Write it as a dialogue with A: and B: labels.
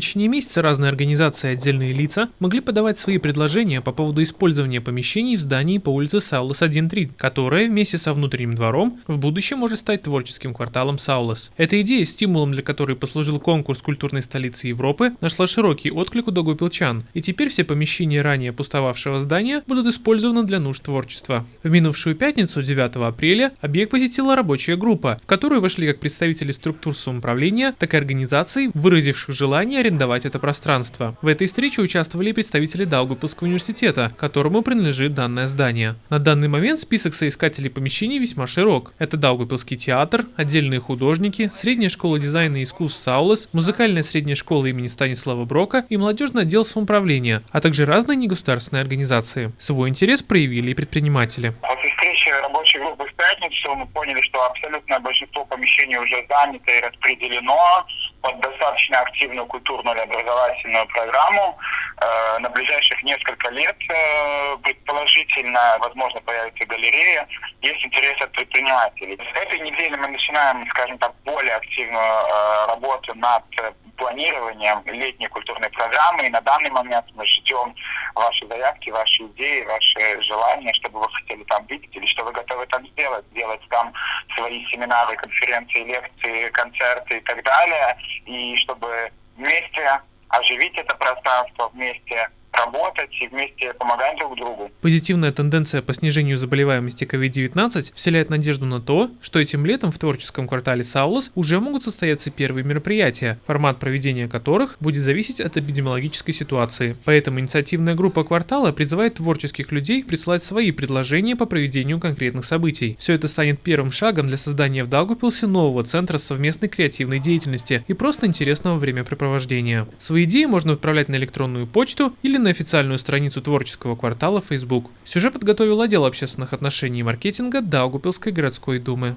A: течение месяца разные организации и отдельные лица могли подавать свои предложения по поводу использования помещений в здании по улице Саулас 1.3, которое вместе со внутренним двором в будущем может стать творческим кварталом Саулас. Эта идея, стимулом для которой послужил конкурс культурной столицы Европы, нашла широкий отклик у дагупилчан, и теперь все помещения ранее пустовавшего здания будут использованы для нужд творчества. В минувшую пятницу, 9 апреля, объект посетила рабочая группа, в которую вошли как представители структур самоуправления, так и организаций, выразивших желание арендовать это пространство. В этой встрече участвовали представители Даугавпилского университета, которому принадлежит данное здание. На данный момент список соискателей помещений весьма широк. Это Даугавпилский театр, отдельные художники, средняя школа дизайна и искусств Саулес, музыкальная средняя школа имени Станислава Брока и молодежный отдел самоуправления, а также разные негосударственные организации. Свой интерес проявили и предприниматели.
B: После встречи рабочей группы в пятницу мы поняли, что абсолютное большинство помещений уже занято и распределено под достаточно активную культурную или образовательную программу. Э, на ближайших несколько лет э, предположительно, возможно, появится галерея. Есть интерес от предпринимателей. С этой недели мы начинаем, скажем так, более активную э, работу над планированием летней культурной программы. И на данный момент мы ждем ваши заявки, ваши идеи, ваши желания, чтобы вы хотели там видеть или что вы готовы там сделать. Сделать там свои семинары, конференции, лекции, концерты и так далее. И чтобы вместе оживить это пространство, вместе работать и вместе помогать друг другу.
A: Позитивная тенденция по снижению заболеваемости COVID-19 вселяет надежду на то, что этим летом в творческом квартале Саулос уже могут состояться первые мероприятия, формат проведения которых будет зависеть от эпидемиологической ситуации. Поэтому инициативная группа квартала призывает творческих людей присылать свои предложения по проведению конкретных событий. Все это станет первым шагом для создания в Даугапилсе нового центра совместной креативной деятельности и просто интересного времяпрепровождения. Свои идеи можно отправлять на электронную почту или на на официальную страницу творческого квартала Facebook. Сюжет подготовил отдел общественных отношений и маркетинга Даугупилской городской думы.